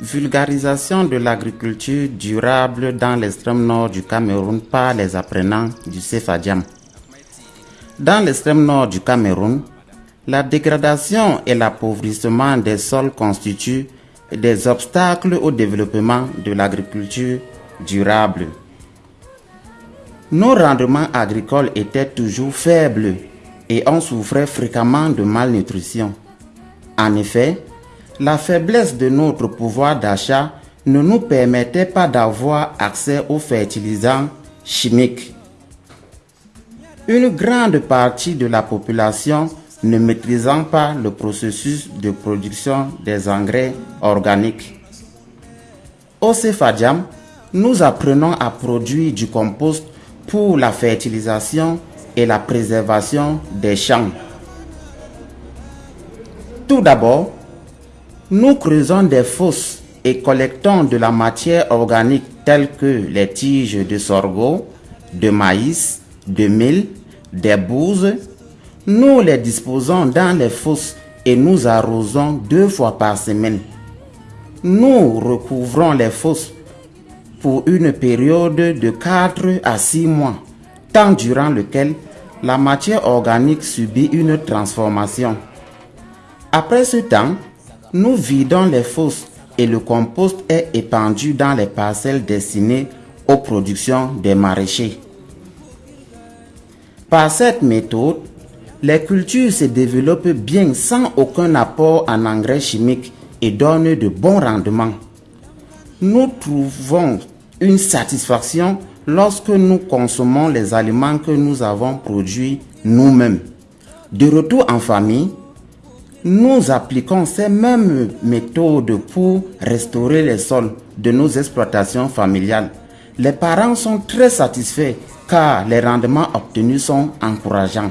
Vulgarisation de l'agriculture durable dans l'extrême nord du Cameroun par les apprenants du CEFADIAM. Dans l'extrême nord du Cameroun, la dégradation et l'appauvrissement des sols constituent des obstacles au développement de l'agriculture durable. Nos rendements agricoles étaient toujours faibles et on souffrait fréquemment de malnutrition. En effet, la faiblesse de notre pouvoir d'achat ne nous permettait pas d'avoir accès aux fertilisants chimiques. Une grande partie de la population ne maîtrisant pas le processus de production des engrais organiques. Au Cefadiam, nous apprenons à produire du compost pour la fertilisation et la préservation des champs. Tout d'abord, nous creusons des fosses et collectons de la matière organique telle que les tiges de sorgho, de maïs, de mil, des bousses. Nous les disposons dans les fosses et nous arrosons deux fois par semaine. Nous recouvrons les fosses pour une période de 4 à 6 mois, temps durant lequel la matière organique subit une transformation. Après ce temps, nous vidons les fosses et le compost est épandu dans les parcelles destinées aux productions des maraîchers. Par cette méthode, les cultures se développent bien sans aucun apport en engrais chimiques et donnent de bons rendements. Nous trouvons une satisfaction lorsque nous consommons les aliments que nous avons produits nous-mêmes. De retour en famille, nous appliquons ces mêmes méthodes pour restaurer les sols de nos exploitations familiales. Les parents sont très satisfaits car les rendements obtenus sont encourageants.